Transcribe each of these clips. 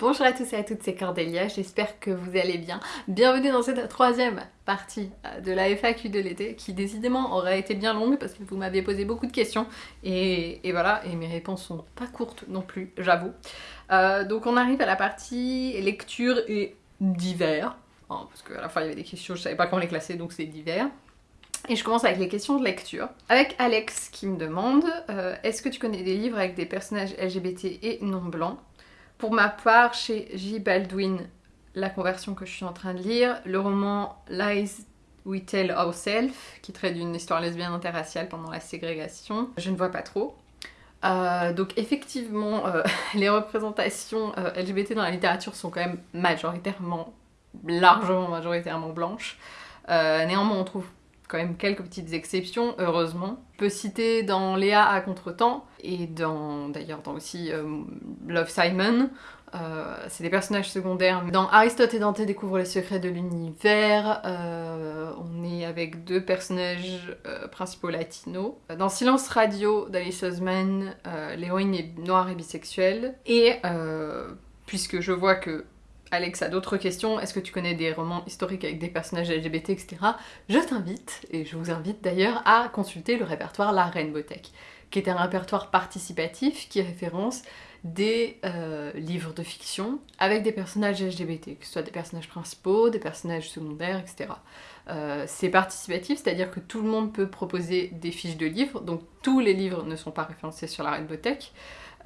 Bonjour à tous et à toutes, c'est Cordélia, j'espère que vous allez bien. Bienvenue dans cette troisième partie euh, de la FAQ de l'été, qui décidément aurait été bien longue parce que vous m'aviez posé beaucoup de questions, et, voilà, et mes réponses sont pas courtes non plus, j'avoue. Euh, donc on arrive à la partie lecture et divers, hein, parce qu'à la fois il y avait des questions, je savais pas comment les classer, donc c'est divers. Et je commence avec les questions de lecture. Avec Alex qui me demande euh, Est-ce que tu connais des livres avec des personnages LGBT et non blancs? Pour ma part, chez J. Baldwin, la conversion que je suis en train de lire, le roman Lies We Tell Ourselves, qui traite d'une histoire lesbienne interraciale pendant la ségrégation, je ne vois pas trop. Euh, donc effectivement, euh, les représentations euh, LGBT dans la littérature sont quand même majoritairement, largement majoritairement blanches. néanmoins, on trouve quand même quelques petites exceptions, heureusement. On peut citer dans Léa à Contretemps, et dans d'ailleurs dans aussi euh, Love Simon, euh, c'est des personnages secondaires. Dans Aristote et Dante découvrent les secrets de l'univers, euh, on est avec deux personnages principaux latinos. Dans Silence Radio d'Alice Osman, l'héroïne est noire et bisexuelle. Et puisque je vois que Alex a d'autres questions, est-ce que tu connais des romans historiques avec des personnages LGBT, etc. Je t'invite, et je vous invite d'ailleurs, à consulter le répertoire La Rainbow Tech, qui est un répertoire participatif qui référence des euh, livres de fiction avec des personnages LGBT, que ce soit des personnages principaux, des personnages secondaires, etc. Euh, c'est participatif, c'est-à-dire que tout le monde peut proposer des fiches de livres, donc tous les livres ne sont pas référencés sur la Rainbow Tech,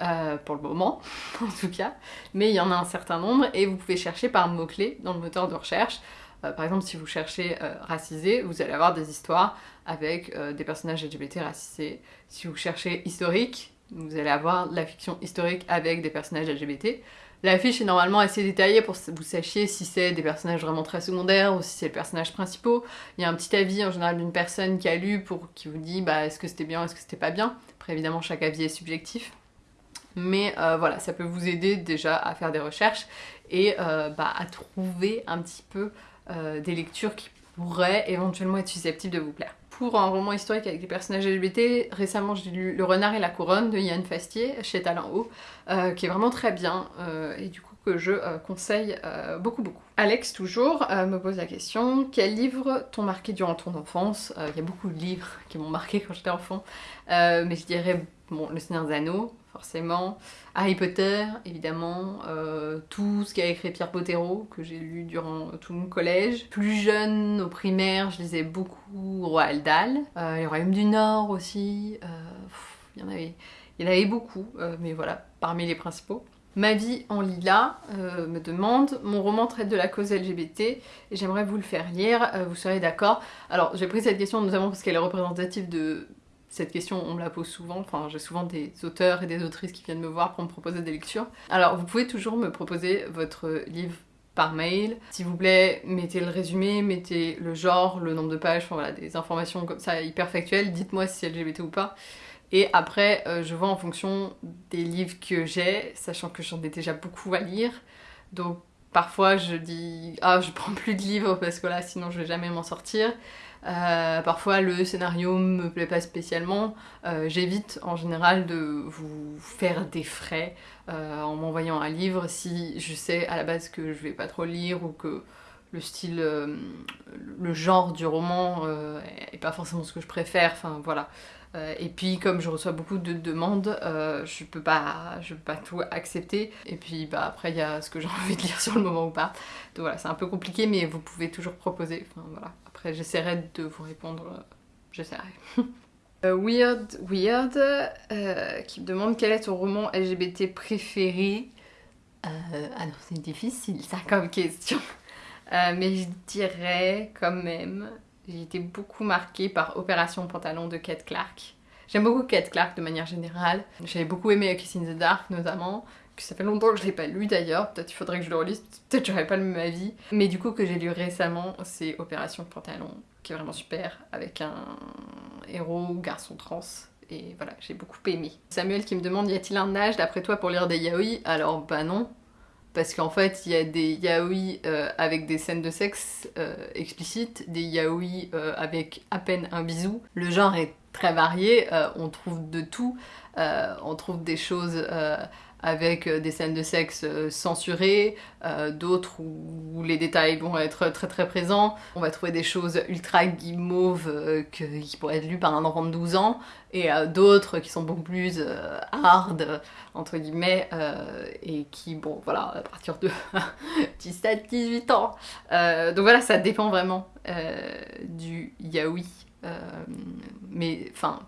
euh, pour le moment en tout cas, mais il y en a un certain nombre et vous pouvez chercher par mots-clés dans le moteur de recherche. Euh, par exemple, si vous cherchez euh, racisé, vous allez avoir des histoires avec des personnages LGBT racisés. Si vous cherchez historique, vous allez avoir la fiction historique avec des personnages LGBT. La fiche est normalement assez détaillée pour que vous sachiez si c'est des personnages vraiment très secondaires ou si c'est le personnage principaux. Il y a un petit avis en général d'une personne qui a lu pour qui vous dit bah, est-ce que c'était bien, est-ce que c'était pas bien? Après évidemment chaque avis est subjectif mais euh, voilà, ça peut vous aider déjà à faire des recherches et euh, bah, à trouver un petit peu euh, des lectures qui pourraient éventuellement être susceptibles de vous plaire. Pour un roman historique avec des personnages LGBT, récemment j'ai lu Le Renard et la Couronne de Yann Fastier chez Talent Haut, qui est vraiment très bien et du coup que je conseille beaucoup beaucoup. Alex toujours me pose la question, quels livres t'ont marqué durant ton enfance? Il y a beaucoup de livres qui m'ont marqué quand j'étais enfant, mais je dirais bon, Le Seigneur des Anneaux, forcément. Harry Potter, évidemment. Euh, tout ce qu'a écrit Pierre Bottero, que j'ai lu durant tout mon collège. Plus jeune, au primaire, je lisais beaucoup Roald Dahl. Euh, les Royaumes du Nord aussi. Euh, il y il y en avait beaucoup, mais voilà, parmi les principaux. Ma vie en lilas me demande, mon roman traite de la cause LGBT et j'aimerais vous le faire lire, vous serez d'accord. Alors j'ai pris cette question notamment parce qu'elle est représentative de cette question, on me la pose souvent, enfin j'ai souvent des auteurs et des autrices qui viennent me voir pour me proposer des lectures. Alors vous pouvez toujours me proposer votre livre par mail. S'il vous plaît, mettez le résumé, mettez le genre, le nombre de pages, enfin voilà, des informations comme ça hyper factuelles, dites-moi si c'est LGBT ou pas. Et après, euh, je vois en fonction des livres que j'ai, sachant que j'en ai déjà beaucoup à lire. Donc parfois je dis « Ah, je prends plus de livres parce que là, sinon je vais jamais m'en sortir ». Euh, parfois le scénario me plaît pas spécialement, euh, j'évite en général de vous faire des frais en m'envoyant un livre si je sais à la base que je vais pas trop lire ou que le style, le genre du roman est pas forcément ce que je préfère, enfin voilà. Et puis comme je reçois beaucoup de demandes, je peux pas je peux pas tout accepter. Et puis bah après il y a ce que j'ai envie de lire sur le moment ou pas. Donc voilà, c'est un peu compliqué mais vous pouvez toujours proposer. Enfin voilà. Après, j'essaierai de vous répondre, euh, j'essaierai. Euh, weird Weird, euh, qui me demande quel est ton roman LGBT préféré. ah non, c'est difficile ça comme question. mais je dirais quand même, j'ai été beaucoup marquée par Opération Pantalon de Kate Clark. J'aime beaucoup Kate Clark de manière générale. J'avais beaucoup aimé Kiss in the Dark notamment ça fait longtemps que je l'ai pas lu d'ailleurs, peut-être il faudrait que je le relise, peut-être j'aurais pas le même avis. Mais du coup que j'ai lu récemment, c'est Opération Pantalon, qui est vraiment super, avec un héros garçon trans. Et voilà, j'ai beaucoup aimé. Samuel qui me demande, y a-t-il un âge d'après toi pour lire des yaoi? Alors bah non, parce qu'en fait il y a des yaoi euh, avec des scènes de sexe euh, explicites, des yaoi euh, avec à peine un bisou. Le genre est très varié, on trouve de tout, on trouve des choses avec euh, des scènes de sexe euh, censurées, euh, d'autres où les détails vont être très très présents. On va trouver des choses ultra guimauves qui pourraient être lues par un enfant de 12 ans, et d'autres qui sont beaucoup plus hard, entre guillemets, et qui, bon, voilà, à partir de 17-18 ans. donc voilà, ça dépend vraiment du yaoi. mais, enfin,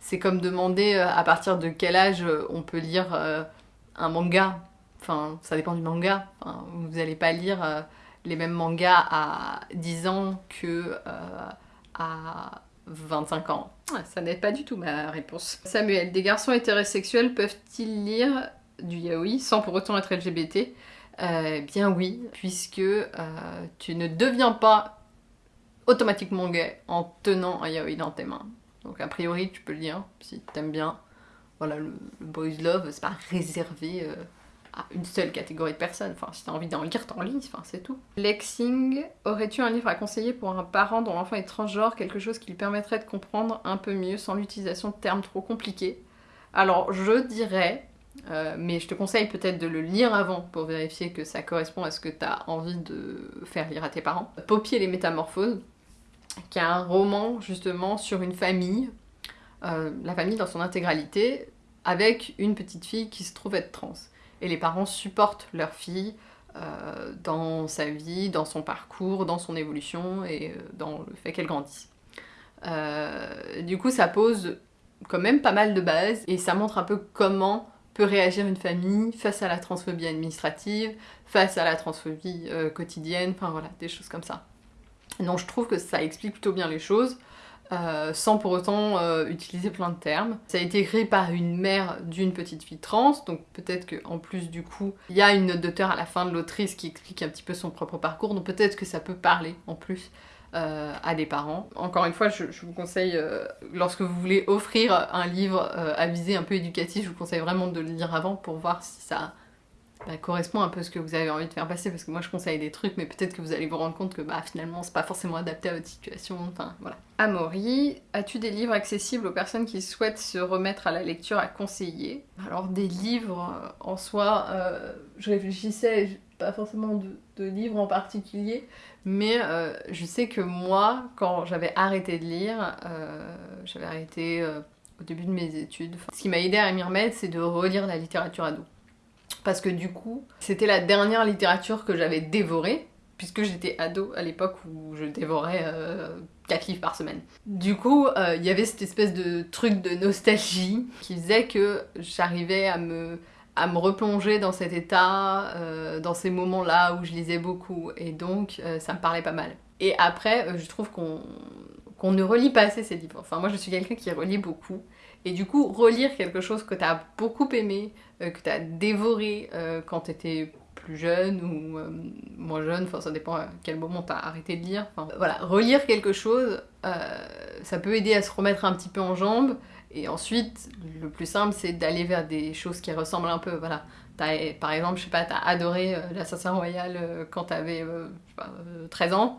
c'est comme demander à partir de quel âge on peut lire un manga, enfin ça dépend du manga, vous n'allez pas lire euh, les mêmes mangas à 10 ans que euh, à 25 ans. ça n'aide pas du tout ma réponse. Samuel, des garçons hétérosexuels peuvent-ils lire du yaoi sans pour autant être LGBT euh, Bien oui, puisque tu ne deviens pas automatiquement gay en tenant un yaoi dans tes mains. Donc a priori tu peux le lire si t'aimes bien voilà, le, boys love, c'est pas réservé euh, à une seule catégorie de personnes. Enfin, si t'as envie d'en lire, t'en lis, enfin, c'est tout. Lexing, aurais-tu un livre à conseiller pour un parent dont l'enfant est transgenre, quelque chose qui lui permettrait de comprendre un peu mieux sans l'utilisation de termes trop compliqués? Alors, je dirais, euh, mais je te conseille peut-être de le lire avant pour vérifier que ça correspond à ce que t'as envie de faire lire à tes parents. Poppy et les métamorphoses, qui est un roman justement sur une famille euh, la famille dans son intégralité, avec une petite fille qui se trouve être trans. Et les parents supportent leur fille euh, dans sa vie, dans son parcours, dans son évolution et euh, dans le fait qu'elle grandisse. du coup, ça pose quand même pas mal de bases et ça montre un peu comment peut réagir une famille face à la transphobie administrative, face à la transphobie quotidienne, enfin voilà, des choses comme ça. Donc je trouve que ça explique plutôt bien les choses. Euh, sans pour autant euh, utiliser plein de termes. Ça a été écrit par une mère d'une petite fille trans, donc peut-être qu'en plus du coup, il y a une note d'auteur à la fin de l'autrice qui explique un petit peu son propre parcours, donc peut-être que ça peut parler en plus euh, à des parents. Encore une fois, je, vous conseille, lorsque vous voulez offrir un livre à visée un peu éducatif, je vous conseille vraiment de le lire avant pour voir si ça bah, correspond un peu à ce que vous avez envie de faire passer parce que moi je conseille des trucs mais peut-être que vous allez vous rendre compte que bah finalement c'est pas forcément adapté à votre situation, enfin voilà. Amaury, as-tu des livres accessibles aux personnes qui souhaitent se remettre à la lecture à conseiller? Alors des livres euh, en soi, euh, je réfléchissais, pas forcément de, livres en particulier, mais euh, je sais que moi quand j'avais arrêté de lire, j'avais arrêté au début de mes études, ce qui m'a aidé à m'y remettre c'est de relire la littérature ado parce que du coup, c'était la dernière littérature que j'avais dévorée, puisque j'étais ado à l'époque où je dévorais 4 euh, livres par semaine. Du coup, euh, il y avait cette espèce de truc de nostalgie qui faisait que j'arrivais à me, à me replonger dans cet état, euh, dans ces moments-là où je lisais beaucoup, et donc ça me parlait pas mal. Et après, je trouve qu'on ne relit pas assez ces livres. Enfin, moi je suis quelqu'un qui relit beaucoup, et du coup, relire quelque chose que t'as beaucoup aimé, euh, que t'as dévoré euh, quand t'étais plus jeune ou euh, moins jeune, enfin ça dépend à quel moment t'as arrêté de lire. Enfin, voilà, relire quelque chose, ça peut aider à se remettre un petit peu en jambes. Et ensuite, le plus simple, c'est d'aller vers des choses qui ressemblent un peu. Voilà, par exemple, je sais pas, t'as adoré l'Assassin Royal quand t'avais 13 ans.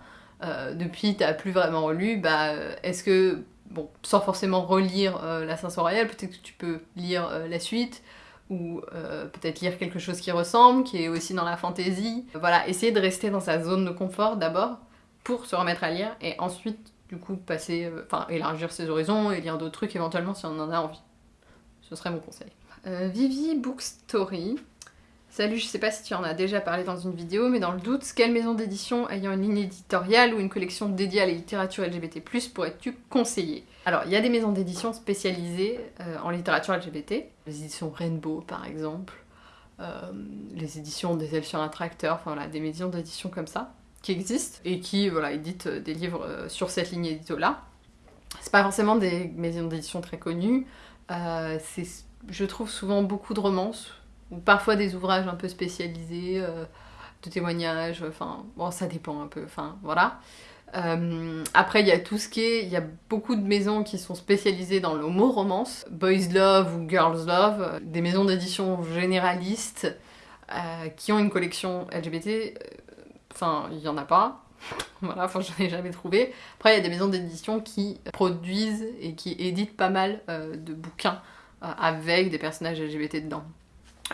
Depuis, t'as plus vraiment relu. Bah, est-ce que bon, sans forcément relire euh, l'Assassin Royal, peut-être que tu peux lire euh, la suite, ou euh, peut-être lire quelque chose qui ressemble, qui est aussi dans la fantaisie. Voilà, essayer de rester dans sa zone de confort d'abord, pour se remettre à lire, et ensuite, du coup, passer, enfin, élargir ses horizons et lire d'autres trucs éventuellement si on en a envie. Ce serait mon conseil. Vivi Bookstory Salut, je sais pas si tu en as déjà parlé dans une vidéo, mais dans le doute, quelle maison d'édition ayant une ligne éditoriale ou une collection dédiée à la littérature LGBT+, pourrais-tu conseiller? Alors, il y a des maisons d'édition spécialisées euh, en littérature LGBT, les éditions Rainbow par exemple, euh, les éditions des Elfes sur un tracteur, enfin voilà, des maisons d'édition comme ça, qui existent, et qui, voilà, éditent euh, des livres sur cette ligne édito-là. C'est pas forcément des maisons d'édition très connues, je trouve, souvent beaucoup de romances, ou parfois des ouvrages un peu spécialisés, euh, de témoignages, enfin, bon, ça dépend un peu, enfin, voilà. Euh, après, il y a tout ce qui est. Il y a beaucoup de maisons qui sont spécialisées dans le mot romance, Boys Love ou Girls Love, des maisons d'édition généralistes euh, qui ont une collection LGBT. Enfin, il y en a pas. voilà, enfin, j'en ai jamais trouvé. Après, il y a des maisons d'édition qui produisent et qui éditent pas mal de bouquins avec des personnages LGBT dedans.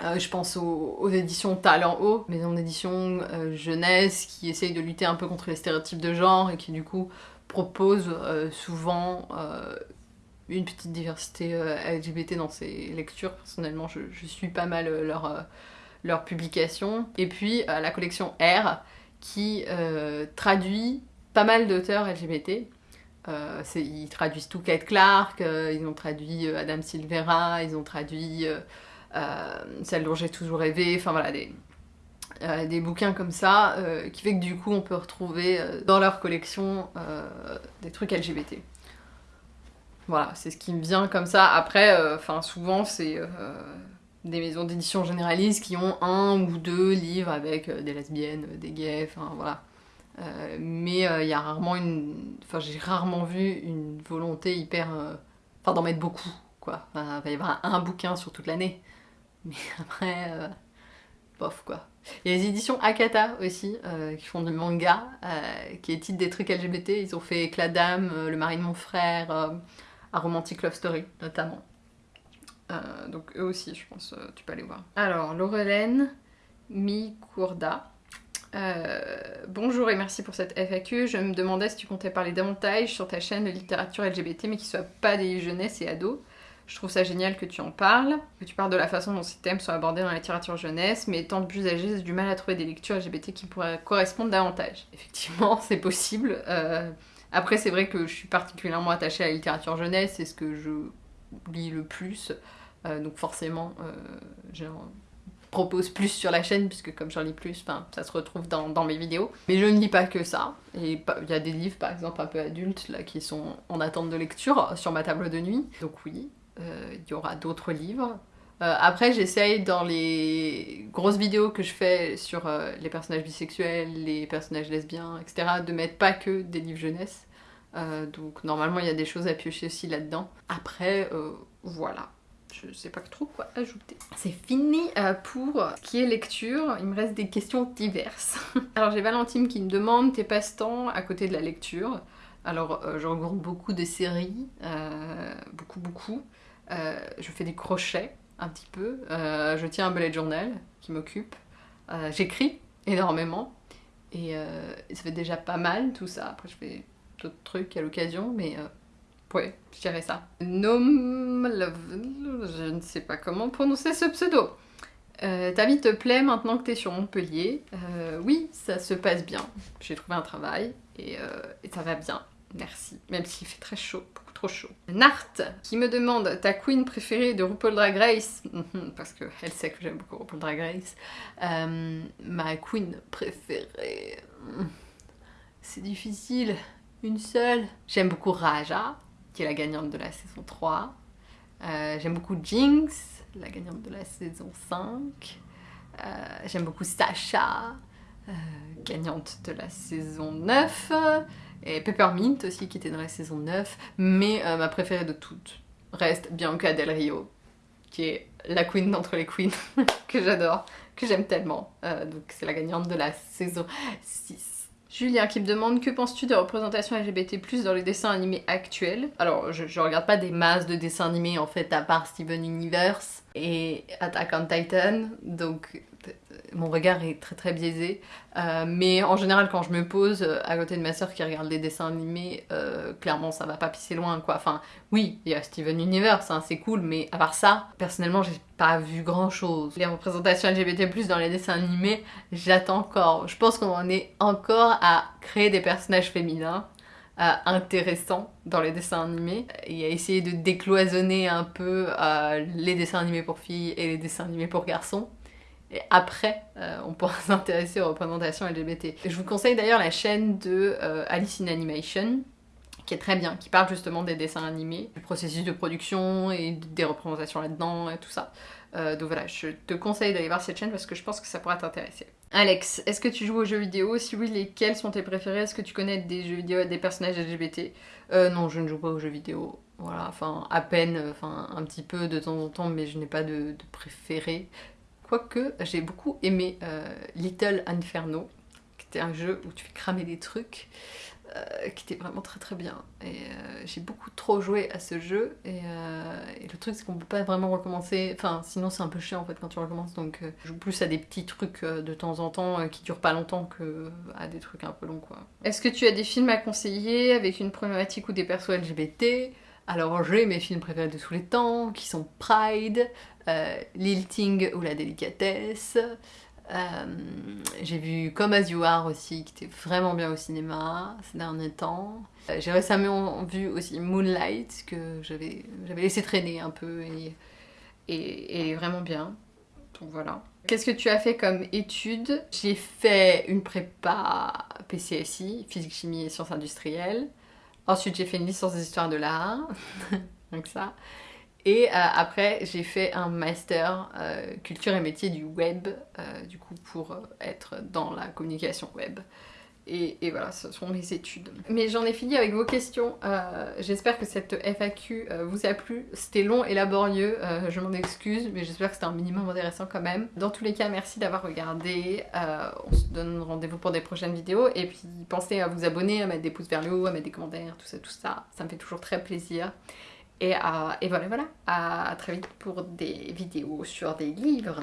Euh, je pense aux, éditions Talent Haut, maison d'édition euh, jeunesse qui essayent de lutter un peu contre les stéréotypes de genre et qui du coup proposent euh, souvent une petite diversité LGBT dans ses lectures. Personnellement, je, suis pas mal leurs leur publications. Et puis la collection R qui traduit pas mal d'auteurs LGBT. ils traduisent tout Kate Clark, ils ont traduit Adam Silvera, ils ont traduit euh, celle dont j'ai toujours rêvé, enfin voilà, des, euh, des bouquins comme ça, euh, qui fait que du coup on peut retrouver dans leur collection des trucs LGBT. Voilà, c'est ce qui me vient comme ça. Après, enfin souvent c'est des maisons d'édition généralistes qui ont un ou deux livres avec des lesbiennes, des gays, enfin voilà. mais il y a rarement une... Enfin j'ai rarement vu une volonté hyper... Enfin d'en mettre beaucoup, quoi. il va y avoir un bouquin sur toute l'année. Mais après, euh, bof quoi. Il y a les éditions Akata aussi, euh, qui font du manga, euh, qui éditent des trucs LGBT. Ils ont fait Éclat d'âme, Le mari de mon frère, un Romantic Love Story notamment. donc eux aussi, je pense, tu peux aller voir. Alors, Laurelène Mikourda. bonjour et merci pour cette FAQ. Je me demandais si tu comptais parler davantage sur ta chaîne de littérature LGBT, mais qui soit pas des jeunesses et ados. Je trouve ça génial que tu en parles, que tu parles de la façon dont ces thèmes sont abordés dans la littérature jeunesse, mais étant plus âgée, j'ai du mal à trouver des lectures LGBT qui pourraient correspondre davantage. Effectivement, c'est possible. Euh, après, c'est vrai que je suis particulièrement attachée à la littérature jeunesse, c'est ce que je lis le plus. Euh, donc forcément, euh, j'en propose plus sur la chaîne, puisque comme j'en lis plus, ça se retrouve dans, dans, mes vidéos. Mais je ne lis pas que ça. Et il y a des livres, par exemple, un peu adultes, là, qui sont en attente de lecture sur ma table de nuit. Donc oui, il y aura d'autres livres. Euh, après, j'essaye dans les grosses vidéos que je fais sur euh, les personnages bisexuels, les personnages lesbiens, etc., de mettre pas que des livres jeunesse. donc normalement, il y a des choses à piocher aussi là-dedans. Après, voilà je sais pas trop quoi ajouter. C'est fini pour ce qui est lecture, il me reste des questions diverses. Alors j'ai Valentine qui me demande tes passe-temps à côté de la lecture? Alors je regroupe beaucoup de séries, beaucoup beaucoup. Euh, je fais des crochets un petit peu. Euh, je tiens un bullet journal qui m'occupe. Euh, j'écris énormément. Et, ça fait déjà pas mal tout ça. Après, je fais d'autres trucs à l'occasion, mais ouais, je dirais ça. Nom je ne sais pas comment prononcer ce pseudo. ta vie te plaît maintenant que tu es sur Montpellier Oui, ça se passe bien. J'ai trouvé un travail et, et ça va bien. Merci. Même s'il fait très chaud chaud. Nart, qui me demande ta queen préférée de RuPaul Drag Race, parce qu'elle sait que j'aime beaucoup RuPaul Drag Race. Euh, ma queen préférée, c'est difficile, une seule. J'aime beaucoup Raja, qui est la gagnante de la saison 3. Euh, j'aime beaucoup Jinx, la gagnante de la saison 5. Euh, j'aime beaucoup Sasha, gagnante de la saison 9 et Peppermint aussi qui était dans la saison 9, mais euh, ma préférée de toutes reste Bianca Del Rio, qui est la queen d'entre les queens, que j'adore, que j'aime tellement. Euh, donc c'est la gagnante de la saison 6. Julien qui me demande que penses-tu des représentations LGBT+, dans les dessins animés actuels? Alors je, je regarde pas des masses de dessins animés en fait à part Steven Universe et Attack on Titan, donc mon regard est très très biaisé. Euh, mais en général, quand je me pose euh, à côté de ma soeur qui regarde des dessins animés, euh, clairement ça va pas pisser loin. Enfin, oui, il y a Steven Universe, hein, c'est cool, mais à part ça, personnellement, j'ai pas vu grand chose. Les représentations LGBT, dans les dessins animés, j'attends encore. Je pense qu'on en est encore à créer des personnages féminins. intéressants dans les dessins animés et à essayer de décloisonner un peu les dessins animés pour filles et les dessins animés pour garçons et après, euh, on pourra s'intéresser aux représentations LGBT. Je vous conseille d'ailleurs la chaîne de euh, Alice in Animation, qui est très bien, qui parle justement des dessins animés, du processus de production et des représentations là-dedans et tout ça. Euh, donc voilà, je te conseille d'aller voir cette chaîne parce que je pense que ça pourra t'intéresser. Alex, est-ce que tu joues aux jeux vidéo? Si oui, lesquels sont tes préférés? Est-ce que tu connais des jeux vidéo des personnages LGBT Non, je ne joue pas aux jeux vidéo. Voilà, enfin à peine, enfin un petit peu de temps en temps, mais je n'ai pas de, de préféré. Quoique, j'ai beaucoup aimé euh, Little Inferno, qui était un jeu où tu fais cramer des trucs. euh, qui était vraiment très très bien. Et euh, j'ai beaucoup trop joué à ce jeu. Et, le truc, c'est qu'on peut pas vraiment recommencer. Enfin, sinon, c'est un peu chiant en fait quand tu recommences. Donc, je joue plus à des petits trucs de temps en temps qui durent pas longtemps que à des trucs un peu longs quoi. Est-ce que tu as des films à conseiller avec une problématique ou des persos LGBT alors j'ai mes films préférés de tous les temps, qui sont Pride, Lilting ou La Délicatesse, euh, j'ai vu Comme As You Are aussi, qui était vraiment bien au cinéma ces derniers temps. Euh, j'ai récemment vu aussi Moonlight, que j'avais laissé traîner un peu et, et, vraiment bien. Donc voilà. Qu'est-ce que tu as fait comme études J'ai fait une prépa PCSI, physique, chimie et sciences industrielles. Ensuite, j'ai fait une licence d'histoire de l'art. Donc ça. Et euh, après, j'ai fait un master euh, culture et métier du web, euh, du coup, pour être dans la communication web. Et, et, voilà, ce sont mes études. Mais j'en ai fini avec vos questions. j'espère que cette FAQ vous a plu. C'était long et laborieux, je m'en excuse, mais j'espère que c'était un minimum intéressant quand même. Dans tous les cas, merci d'avoir regardé. on se donne rendez-vous pour des prochaines vidéos. Et puis pensez à vous abonner, à mettre des pouces vers le haut, à mettre des commentaires, tout ça, tout ça. Ça me fait toujours très plaisir. Et, voilà, voilà. À très vite pour des vidéos sur des livres.